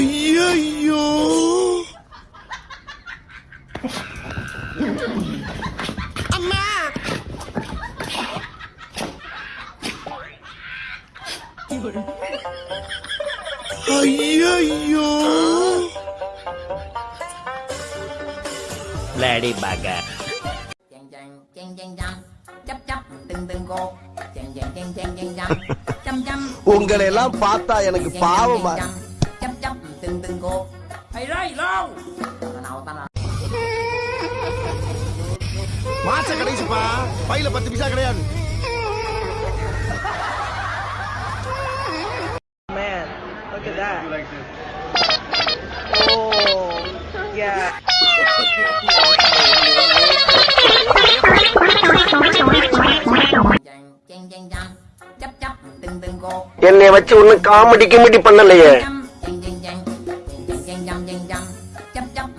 ஐயோ அம்மா. ஐயோ லேடி பாகா உங்களை எல்லாம் பார்த்தா எனக்கு பாவமா chấp từng từng cô thầy đây lâu tao nào tao nào மாச கடைசிப்பா பையில பத்து பைசா கிடையாது Man, look at that. Oh, yeah. என்னை வச்சு ஒன்னும் காமெடி கிமெடி பண்ணலையே chăm chàng chăm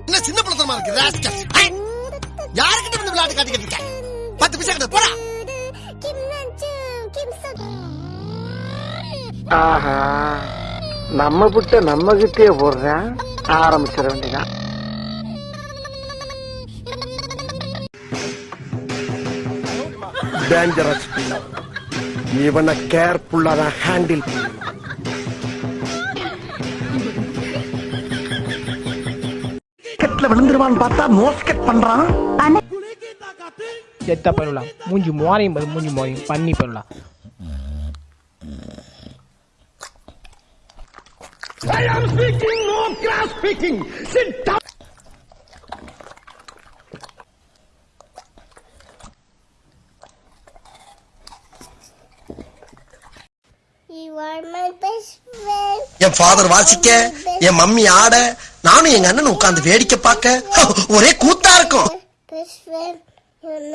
என்ன சின்ன பழத்தனமா இருக்கு ராஸ்கல் யாருக்கிட்ட வந்து விளையாட்டு காட்டிக்கிட்டு இருக்க? பத்து பைசா கிடையாது போடா. ஆஹா நம்ம புட்ட நம்ம கிட்டே போடுறேன் ஆரம்பிச்சிட வேண்டியதான் டேஞ்சரஸ் இவனை கேர்ஃபுல்லா தான் ஹேண்டில் கெட்ல விழுந்துருவான்னு பார்த்தா மோஸ்கெட் பண்றான் செத்த பண்ணலாம் மூஞ்சி மோரையும் பாரு மூஞ்சி மோரையும் பண்ணி பண்ணலாம் I am speaking, no grass speaking. Sit down. என் ஃபாதர் வாசிக்க என் மம்மி ஆட நானும் எங்க அண்ணன் உட்கார்ந்து வேடிக்கை பார்க்க ஒரே கூத்தா இருக்கும். Best friend, you'll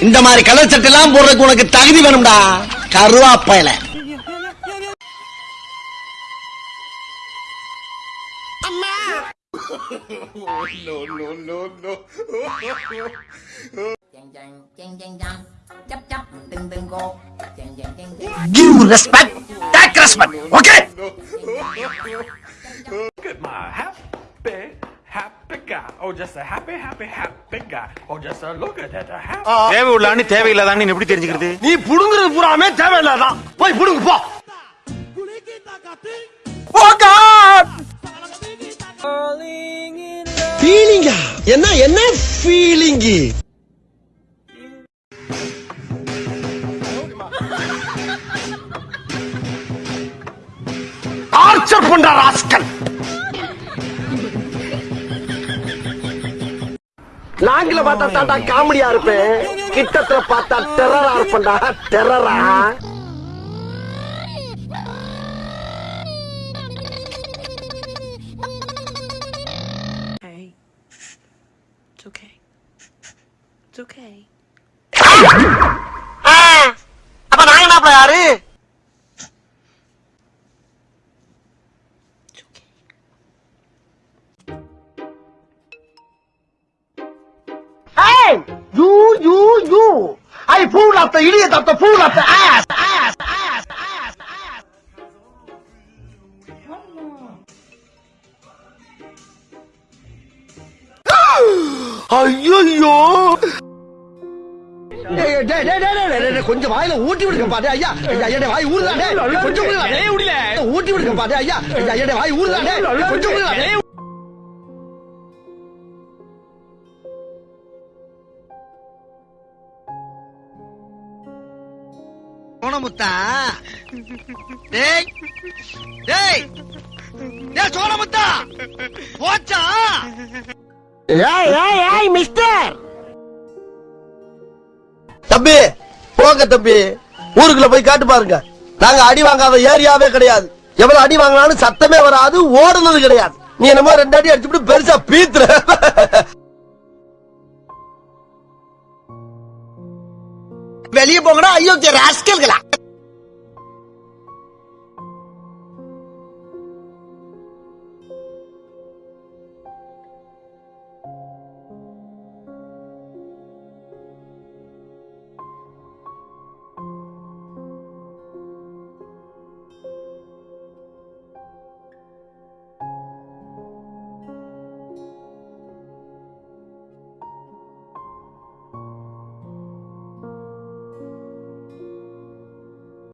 இந்த மாதிரி கலர் சட்டை எல்லாம் போடுறதுக்கு உனக்கு தகுதி வேணும்டா கருவாப்பையில Give respect, take respect, okay? Get my half. தேவை உள்ளான்னு தேவையில்லாதான்னு எப்படி தெரிஞ்சுக்கிறது? நீ புடுங்குறது பூராமே தேவையில்லாதான் போய் புடுங்கு போ. ஃபீலிங்கா என்ன என்ன ஃபீலிங்கு டார்ச்சர் பண்ற ராஸ்கல் லாங்கில பார்த்தா தாண்டா காமெடியா இருப்பேன். கிட்டத்துல பார்த்தா டெரரா இருப்பேன்டா. டெரரா. அப்ப நாங்க என்ன யாரு? You, you, you! I fool of the idiot of the fool of the ass! Ass! Ass! Ass! Ass! ஐயோ கொஞ்சம் வாயில ஊட்டி விடுங்க பாரு ஐயா ஐயா வாய் ஊறுதானே கொஞ்சம் ஊட்டி விடுங்க பாரு ஐயா ஐயா வாய் ஊறுதானே கொஞ்சம் சோனமுத்தா டேய் டேய் டேய் சோனமுத்தா போச்சா? ஏய் ஏய் ஏய் மிஸ்டர் தம்பி போங்க தம்பி. ஊருக்குள்ள போய் காட்டு பாருங்க. நாங்க அடி வாங்காத ஏரியாவே கிடையாது. எவ்வளவு அடி வாங்கினாலும் சத்தமே வராது ஓடுனது கிடையாது. நீ என்னமோ ரெண்டாடி அடிச்சுட்டு பெருசா பீத்துற. வெளியே போங்கடா. ஐயோ ராஸ்கல்களா?